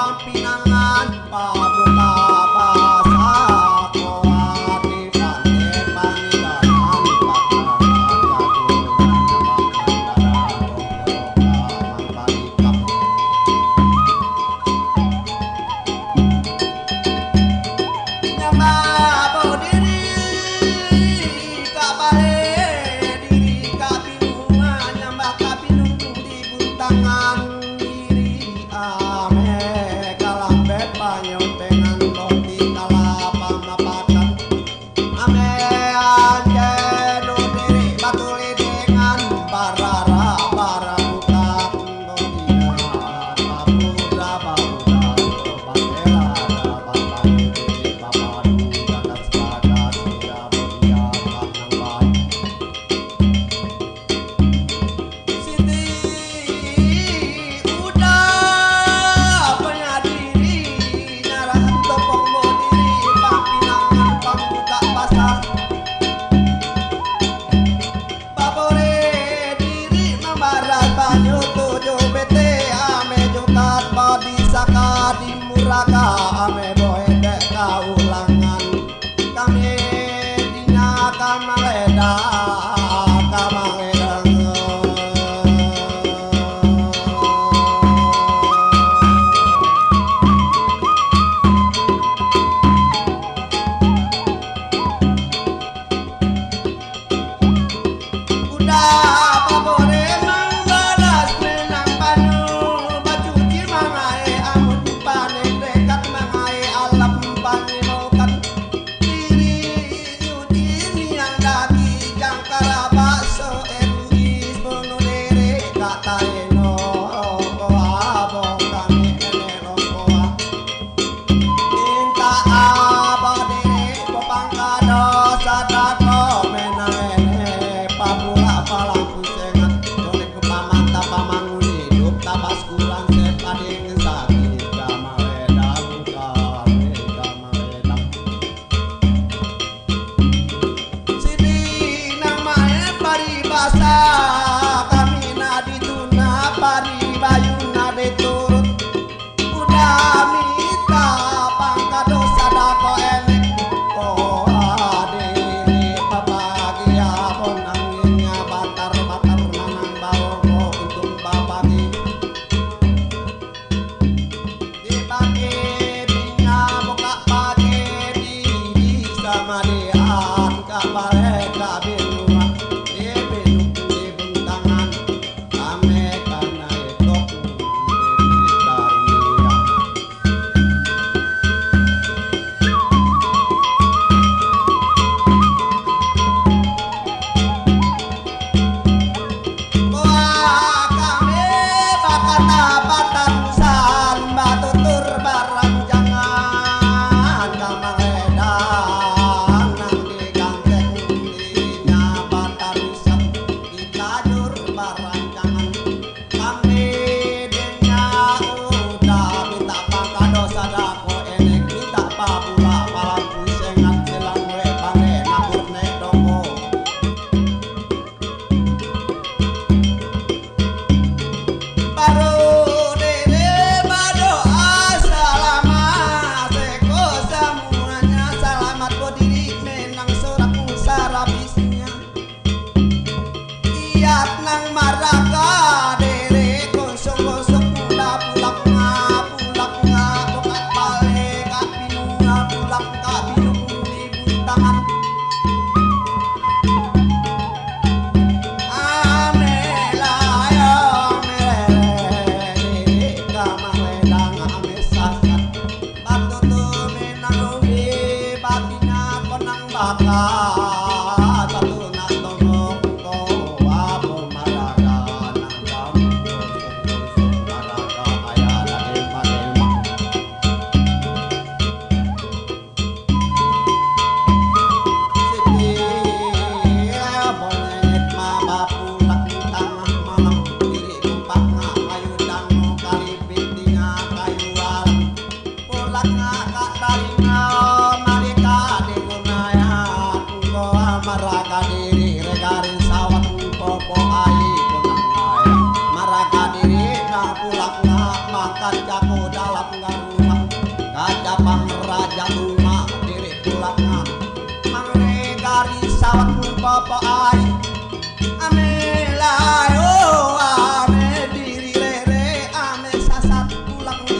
บ้านปีนางงานป่า muraka me voy. la cruz.